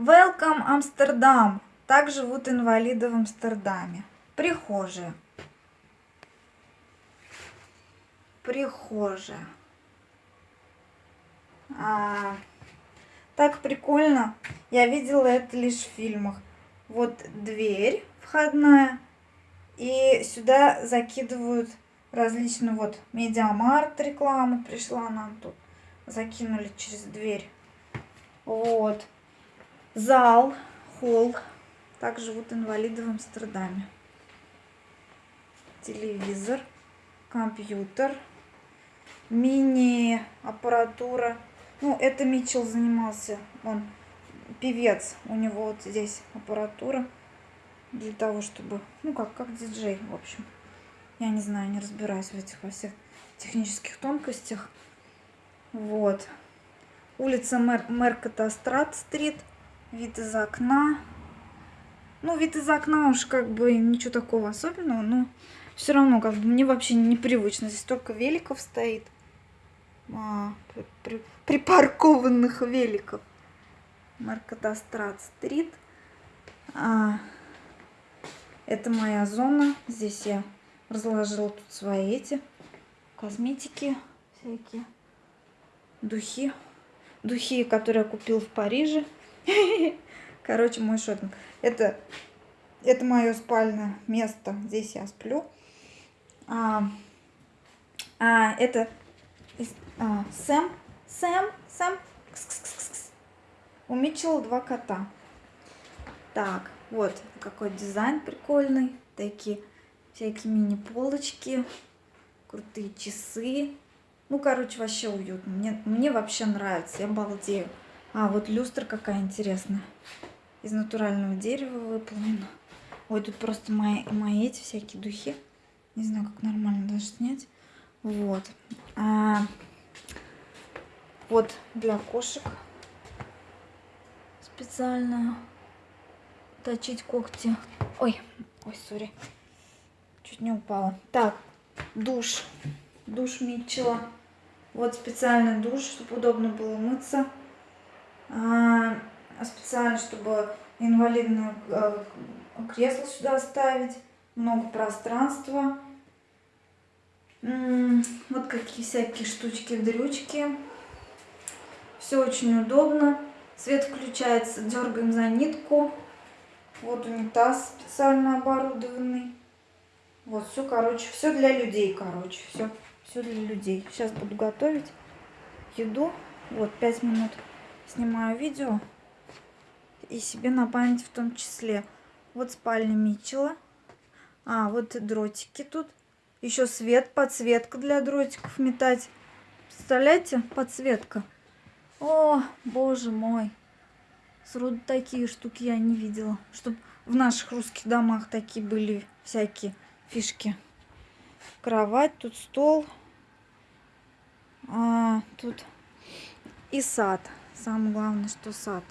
Welcome Амстердам. Так живут инвалиды в Амстердаме. Прихожая. Прихожая. А, так прикольно. Я видела это лишь в фильмах. Вот дверь входная. И сюда закидывают различные, вот, медиамарт реклама пришла нам тут. Закинули через дверь. Вот. Зал, холл. Так живут инвалиды в Амстердаме. Телевизор, компьютер, мини-аппаратура. Ну, это Митчелл занимался. Он певец. У него вот здесь аппаратура для того, чтобы... Ну, как, как диджей, в общем. Я не знаю, не разбираюсь в этих во всех технических тонкостях. Вот. Улица Мер Меркатострат-стрит. Вид из окна. Ну, вид из окна уж как бы ничего такого особенного, но все равно как бы мне вообще непривычно. Здесь только великов стоит. А, при, при, припаркованных великов. Меркатострат-стрит. А, это моя зона. Здесь я разложила тут свои эти косметики всякие. Духи. Духи, которые я купил в Париже. Короче, мой шопинг. Это, это мое спальное место. Здесь я сплю. А, а это а, Сэм. Сэм. Сэм. Кс -кс -кс -кс. У Митчелла два кота. Так, вот какой дизайн прикольный. Такие всякие мини-полочки. Крутые часы. Ну, короче, вообще уютно. Мне, мне вообще нравится. Я балдею. А, вот люстра какая интересная. Из натурального дерева выполнена. Ой, тут просто мои, мои эти всякие духи. Не знаю, как нормально даже снять. Вот. А, вот для кошек специально точить когти. Ой, ой, сори. Чуть не упала. Так, душ. Душ Митчелла. Вот специальный душ, чтобы удобно было мыться. А, специально, чтобы инвалидное а, кресло сюда ставить. Много пространства. Вот какие всякие штучки-дрючки. Все очень удобно. Свет включается, дергаем за нитку. Вот унитаз специально оборудованный. Вот все, короче, все для людей, короче, все, все для людей. Сейчас буду готовить еду. Вот, 5 минут снимаю видео. И себе на память в том числе. Вот спальня Митчелла. А, вот дротики тут. Еще свет, подсветка для дротиков метать. Представляете? Подсветка. О, боже мой. Сроду такие штуки я не видела. Чтоб в наших русских домах такие были всякие фишки. Кровать, тут стол. А, тут и сад. Самое главное, что сад.